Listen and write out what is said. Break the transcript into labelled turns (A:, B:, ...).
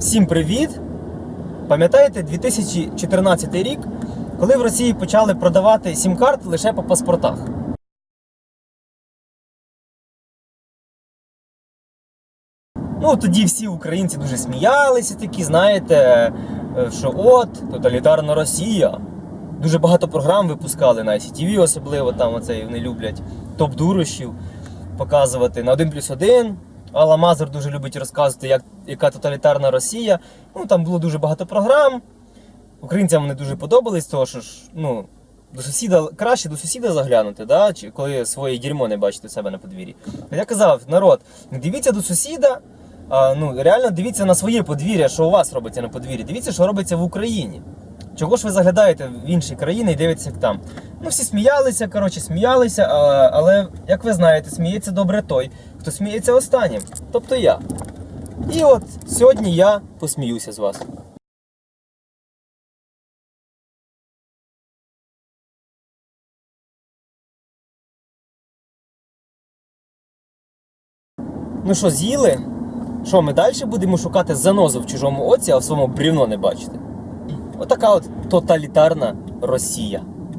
A: Всім привіт! Пам'ятаєте 2014 рік, коли в Росії почали продавати сім-карт лише по паспортах? Ну, тоді всі українці дуже сміялися, такі, знаєте, е, що от, тоталітарна Росія. Дуже багато програм випускали на ICTV особливо, там оцей вони люблять топ-дурощів показувати на 1 плюс 1. Алла Мазур дуже любить розказувати, як, яка тоталітарна Росія. Ну, там було дуже багато програм. Українцям вони дуже подобались, тому що ж, ну, до сусіда краще до сусіда заглянути, да? чи коли своє дерьмо не бачите у себе на подвір'ї. Я казав, народ, дивіться до сусіда, а, ну, реально дивіться на своє подвір'я, що у вас робиться на подвір'ї. Дивіться, що робиться в Україні. Чого ж ви заглядаєте в інші країни і дивитеся як там? Ну, всі сміялися, коротше, сміялися, а, але, як ви знаєте, сміється добре той, хто сміється останнім, тобто я. І от сьогодні я посміюся з вас. Ну що, з'їли? Що, ми далі будемо шукати занозу в чужому оці, а в своєму брівно не бачити? Отака от тоталітарна Росія.